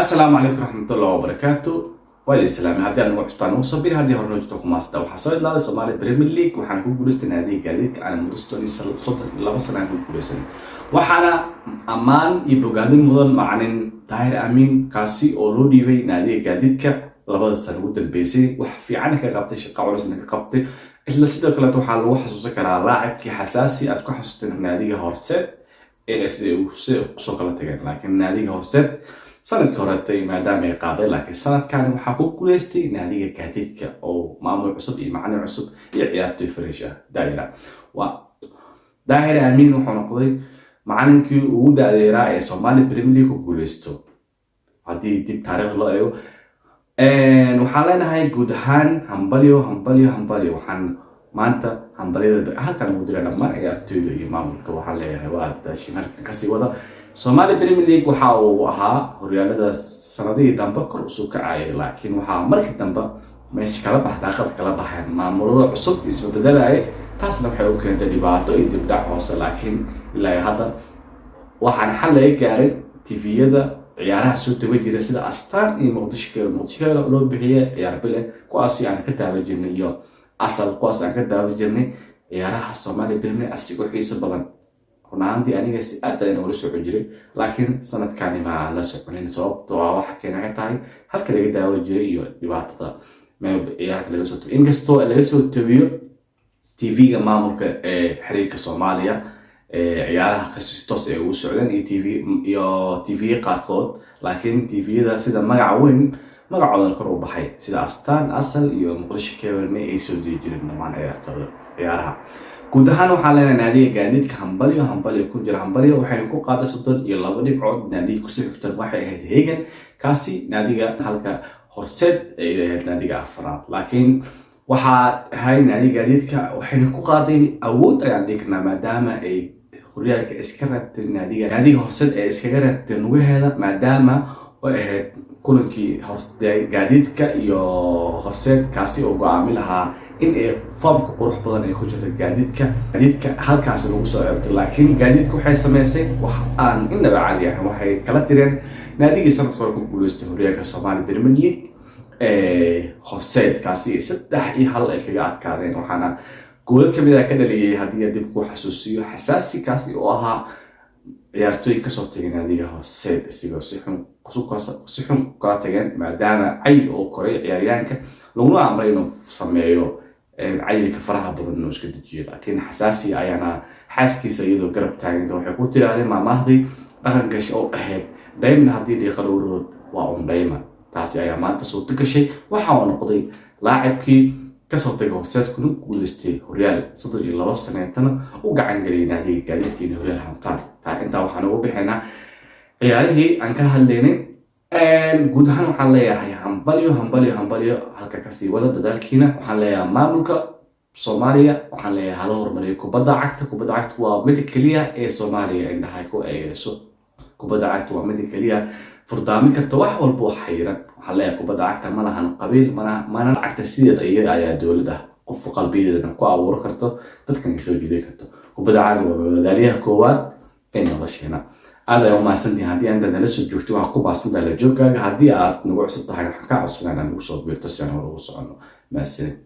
asalaamu calaykum raxmatullahi wabarakaatu waa idin salaamay haddii aad nagu cusbtaan ugu sabir haddii hore noo jirto kumaasda waxaa soo idlaaday Soomaali Premier League waxaan ku guuleystay naadiga gaadiidka aan muddo soddon iyo laba sano aan ku guuleysanay waxaana ammaan iyo bogaadin mudan macalin Tahir Amiin kaasi oo loo dhiibay naadiga gaadiidka labada sano ugu dambeysay. Wax fiican ka qabtay shaqo culusna ka qabtay. Isla sidoo kale waxaa lagu xasuusan karaa laacibkii xasaasi aad ku xasuusteen naadiga horseed ee sida ku soo kala tageen laakiin naadiga horseed sannadkii horetay maadaama ay qaaday laakiin sanadkan waxaa ku guuleystay naadiga gaadiidka oo maamul cusub iyo macalin cusub iyo ciyaartoy fariish ah daahira. Waa daahir amiin wuxuu noqday macalinkii ugu daadeeraa ee soomaali premier league ku guuleysto. Haddii dib taariikh loo eego waxaan leenahay guud ahaan hambalyo hambalyo hambalyo. Waxaan maanta hambalyada halkan ugu dira dhammaan ciyaartoyda iyo maamulka. Waxaan leeyahay waa dadaashin halkan ka sii wada Somali Premier League waxa uu ahaa horyaalada sanadihii dambe kor u soo kacayay laakiin waxaa markii dambe meesha kala baxda aqal kala baxeen maamulada cusub isbedelayay taasna waxay u keentay dhibaato iyo dibdhac hoose laakiin ilaa hadda waxaan xal laga gaaray tviyada ciyaaraha soo taga jira sida astaan iyo muqdisho muqdisho loo bixiyay ciyaar bile kuwaasi aan ka daawan jirnay iyo asal kuwaas aan ka daawan jirnay ciyaaraha Somali Premier asigoo xiiso badan runaantii aniga si aad ayaan ula socon jiray laakiin sanadkani ma la soconin sababtoo ah waxa keena ka tahay halka laga daawan jiray iyo dhibaatada ciyaarta laga soo tabiyo inkastoo laga soo tabiyo tv-ga maamulka ee xiriirka soomaaliya ciyaaraha qasi toos ay ugu socdeen iyo tv iyo tv qaarkood laakiin tviyada sida magaca weyn magacooda kor u baxay. Sida astaan asal iyo muqdisho kebalme ay soo dii jireen ciyaartooda ciyaaraha. Guud ahaan waxaan leenahay naadiga gaadiidka hambalyo. Hambalyo ku jira hambalyo waxaynu ku qaaday soddon iyo laba dhibcood naadiga ku soo xigtan waxay ahayd hegan kaasi naadiga halka horseed ay ahayd naadiga afaraad laakiin waxaa ahay naadiga gaadiidka waxaynu ku qaaday awood ayaan dhigi karnaa maadaama ay horyaalka iska rabtay naadiga naadiga horseed ee iskaga rabtay nugaheeda maadaama ay ahayd kulankii gaadiidka iyo horseed kaasi oo go'aami lahaa in ay foomka qurux badan ay ku jirto gaadiidka. Gaadiidka halkaasi lagu soo ceebtay laakiin gaadiidka waxay samaysay wax aan inaba caadi ahayn waxay kala tireen naadigii sanadka hore ku guuleystay horyaalka Soomaali Premier League. Ee horseed kaasi saddex iyo hal ay kaga adkaadeen waxaana gool ka mid ah ka dhaliyay haddii dib ku xasuusiyo xasaasi kaasi oo ahaa ciyaartooy ka soo tagay naadiga horseed isigoo si xun si xun kala tageen maadaama cayl oo koray ciyaaryahanka laguna amray inuu sameeyo cayilka faraha badan inuu iska dejiyo. Laakiin xasaasi ayaana xaaskiisa iyadoo garab taaganta waxay ku tirahdeen maamahdii dhaqan gashay oo ahayd dhaymna haddii dhiiqa dhowradood waa un dhayma taasi ayaa maanta suurto gashay waxa uu noqday laacibkii ka soo tagay horseed kuna guuleystay horyaal soddon iyo laba saneetana u gacan geliyay naadiga gaadiidka inay horyaal hantaan taa intaa waxaan ugu bixinaa ciyaarihii aan ka hadlaynay guud ahaan waxaan leeyahay hambalyo hambalyo hambalyo halka ka sii wada dadaalkiina. Waxaan leeyahay maamulka soomaaliya waxaan leeyahay hala horumariyo. Kubadda cagta kubadda cagta waa mida keliya ee soomaaliya indhahay ku eegeyso kubadda cagta waa mida keliya. Furdaamin karta wax walba oo xayiran waxaan leeyahay kubadda cagta ma lahan qabiil mana cagta sideeda iyaga ayaa dowlad ah qofka qalbiyadeedana ku abuuri karto dadkan soo jiiday karto. Kubadda cagta waa madaaliyaha koowaad ee nolosheena aad ay umahadsantihin haddii aanta nala soo joogto waxaa ku baahsantaha la joogaaga haddii aad nagu cusub tahay waxaan kaa codsanaa inaad nagu soo biirto si aan hore ugu soconno. Mahadsanid